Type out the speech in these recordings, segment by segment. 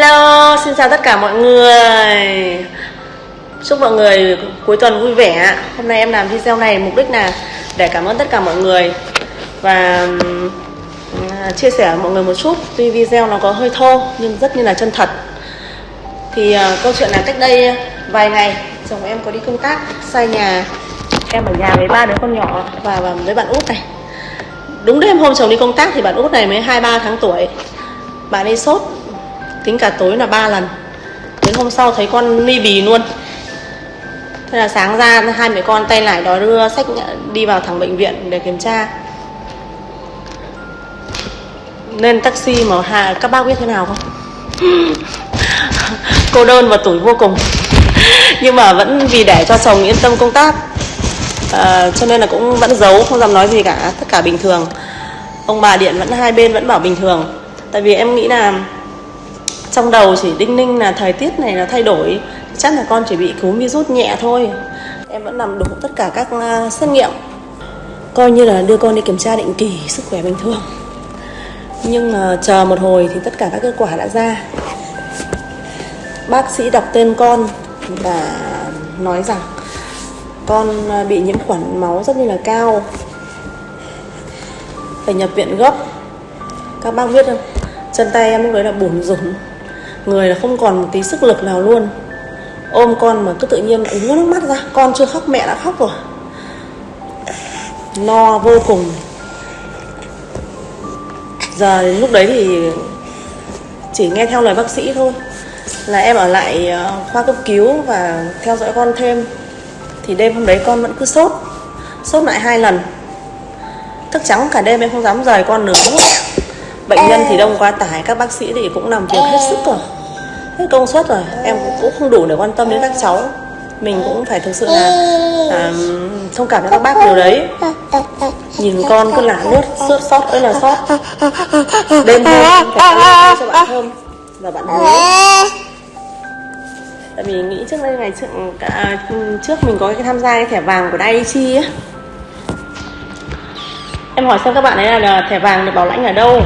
Hello, xin chào tất cả mọi người. Chúc mọi người cuối tuần vui vẻ. Hôm nay em làm video này mục đích là để cảm ơn tất cả mọi người. Và chia sẻ với mọi người một chút Tuy video nó có hơi thô nhưng rất như là chân thật. Thì uh, câu chuyện là cách đây vài ngày Chồng em có đi công tác xa nhà. Em ở nhà với ba đứa con nhỏ và, và với bạn út này. Đúng đêm hôm chồng đi công tác thì bạn út này mới 2-3 tháng tuổi. Bạn ấy sốt tính cả tối là ba lần. Đến hôm sau thấy con ni bì luôn. Thế là sáng ra hai mẹ con tay lại đó đưa sách đi vào thẳng bệnh viện để kiểm tra. Nên taxi mà hà các bác biết thế nào không? Cô đơn và tuổi vô cùng. Nhưng mà vẫn vì để cho chồng yên tâm công tác. À, cho nên là cũng vẫn giấu không dám nói gì cả tất cả bình thường. Ông bà điện vẫn hai bên vẫn bảo bình thường. Tại vì em nghĩ là trong đầu chỉ đinh ninh là thời tiết này là thay đổi. Chắc là con chỉ bị cúm virus nhẹ thôi. Em vẫn làm đủ tất cả các à, xét nghiệm. Coi như là đưa con đi kiểm tra định kỳ sức khỏe bình thường. Nhưng mà chờ một hồi thì tất cả các kết quả đã ra. Bác sĩ đọc tên con và nói rằng con à, bị nhiễm khuẩn máu rất như là cao. Phải nhập viện gấp. Các bác biết không? Chân tay em lúc đấy là bủn rủn người là không còn một tí sức lực nào luôn. Ôm con mà cứ tự nhiên ứa nước mắt ra con chưa khóc mẹ đã khóc rồi. No vô cùng. Giờ đến lúc đấy thì chỉ nghe theo lời bác sĩ thôi. Là em ở lại ờ, khoa cấp cứu và theo dõi con thêm. Thì đêm hôm đấy con vẫn cứ sốt sốt lại hai lần. Thức trắng cả đêm em không dám rời con nửa phút bệnh nhân thì đông quá tải các bác sĩ thì cũng làm việc hết sức rồi hết công suất rồi. Em cũng không đủ để quan tâm đến các cháu. Mình cũng phải thực sự là à, thông cảm cho các bác điều đấy. Nhìn con cứ lả nước sốt sót ơi là sót. Đêm hôm phải cho bạn thơm và bạn bú tại vì nghĩ trước đây ngày trước, à, trước mình có cái tham gia cái thẻ vàng của Daiichi á. Em hỏi xem các bạn ấy là thẻ vàng được bảo lãnh ở đâu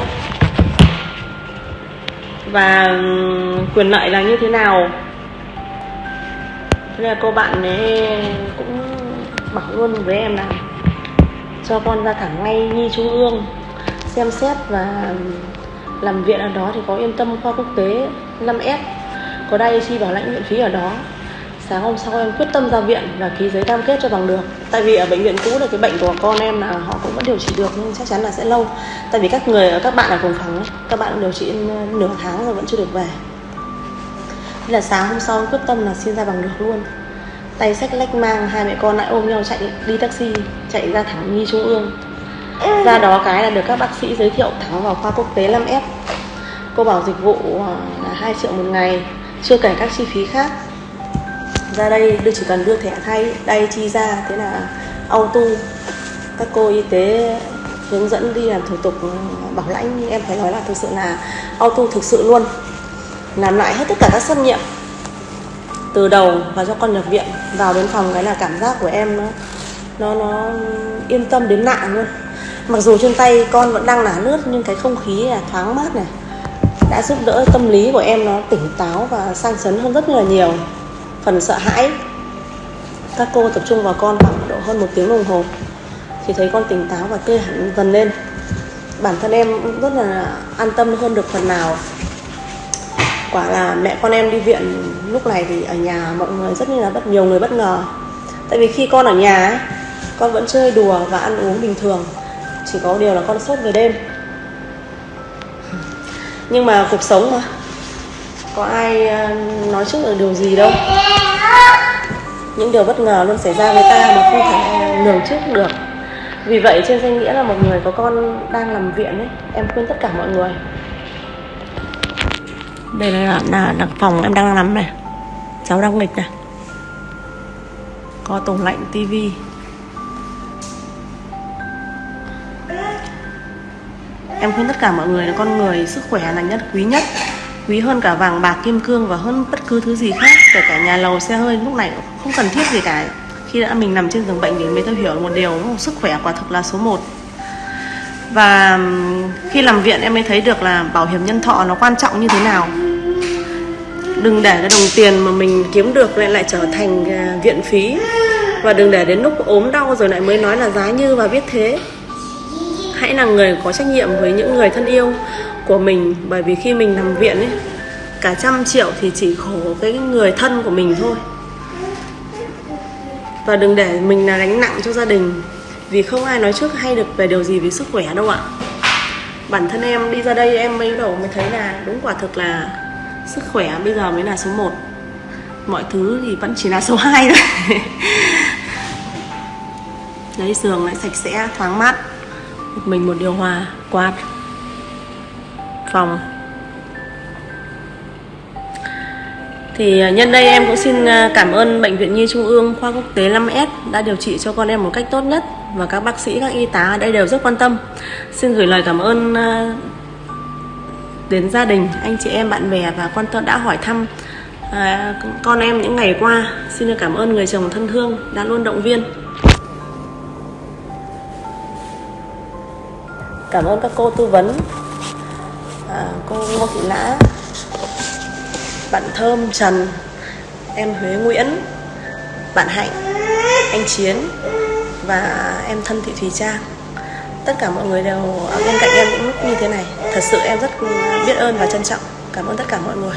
và ừ, quyền lợi là như thế nào? Thế là cô bạn ấy cũng bảo luôn với em là cho con ra thẳng ngay nhi trung ương, xem xét và ừ, làm viện ở đó thì có yên tâm khoa quốc tế 5S có đây chi bảo lãnh viện phí ở đó sáng hôm sau em quyết tâm ra viện và ký giấy cam kết cho bằng được. Tại vì ở bệnh viện cũ là cái bệnh của con em là họ cũng vẫn điều trị được nhưng chắc chắn là sẽ lâu. Tại vì các người các bạn ở cùng phòng ấy, các bạn điều trị nửa tháng rồi vẫn chưa được về. Thế là sáng hôm sau em quyết tâm là xin ra bằng được luôn. Tay sách lách mang hai mẹ con lại ôm nhau chạy đi taxi chạy ra thẳng nhi trung ương. Ra đó cái là được các bác sĩ giới thiệu thẳng vào khoa quốc tế 5F cô bảo dịch vụ ờ, là 2 triệu một ngày chưa kể các chi phí khác ra đây đưa chỉ cần đưa thẻ thay đây chi ra, thế là auto. Các cô y tế hướng dẫn đi làm thủ tục ừ, bảo lãnh. Em phải nói là thực sự là auto thực sự luôn. Làm lại hết tất cả các xét nghiệm, từ đầu và cho con nhập viện, vào đến phòng cái là cảm giác của em nó nó nó yên tâm đến lạ luôn. Mặc dù trên tay con vẫn đang nả nước nhưng cái không khí là thoáng mát này, đã giúp đỡ tâm lý của em nó tỉnh táo và sang sấn hơn rất là nhiều phần sợ hãi. Các cô tập trung vào con khoảng độ hơn một tiếng đồng hồ, thì thấy con tỉnh táo và tươi hẳn dần lên. Bản thân em rất là an tâm hơn được phần nào. Quả là mẹ con em đi viện lúc này thì ở nhà mọi người rất như là bất, nhiều người bất ngờ. Tại vì khi con ở nhà con vẫn chơi đùa và ăn uống bình thường, chỉ có điều là con sốt về đêm. Nhưng mà cuộc sống mà có ai ờ, nói trước được điều gì đâu? Những điều bất ngờ luôn xảy ra với ta mà không thể lường trước được. Vì vậy trên danh nghĩa là một người có con đang nằm viện ấy em khuyên tất cả mọi người. Đây là là, là phòng em đang nằm này. Cháu đang nghịch này. Có tủ lạnh tivi. Em khuyên tất cả mọi người là con người sức khỏe là nhất quý nhất quý hơn cả vàng, bạc, kim cương và hơn bất cứ thứ gì khác, kể cả nhà lầu, xe hơi, lúc này không cần thiết gì cả. Khi đã mình nằm trên giường bệnh thì mới tôi hiểu một điều sức khỏe quả thực là số 1 và khi làm viện em mới thấy được là bảo hiểm nhân thọ nó quan trọng như thế nào. Đừng để cái đồng tiền mà mình kiếm được lại lại trở thành à, viện phí. Và đừng để đến lúc ốm đau rồi lại mới nói là giá như và biết thế. Hãy là người có trách nhiệm với những người thân yêu của mình, bởi vì khi mình nằm viện ấy, cả trăm triệu thì chỉ khổ cái người thân của mình thôi. Và đừng để mình là gánh nặng cho gia đình, vì không ai nói trước hay được về điều gì về sức khỏe đâu ạ. Bản thân em đi ra đây em mới đầu mới thấy là đúng quả thực là sức khỏe bây giờ mới là số 1 mọi thứ thì vẫn chỉ là số 2 thôi. Đấy giường lại sạch sẽ, thoáng mát, một mình một điều hòa, quạt phòng Thì à, nhân đây em cũng xin à, cảm ơn Bệnh viện Nhi Trung ương khoa quốc tế 5S đã điều trị cho con em một cách tốt nhất và các bác sĩ, các y tá ở đây đều rất quan tâm. Xin gửi lời cảm ơn à, đến gia đình, anh chị em, bạn bè và quan tâm đã hỏi thăm con em những ngày qua. Xin cảm ơn người chồng thân thương đã luôn động viên. Cảm ơn các cô tư vấn, à, cô Ngô Thị Lã, bạn Thơm, Trần, em Huế Nguyễn, bạn Hạnh, anh Chiến và em thân Thị Thùy Trang. Tất cả mọi người đều ở bên cạnh em những lúc như thế này. Thật sự em rất biết ơn và trân trọng. Cảm ơn tất cả mọi người.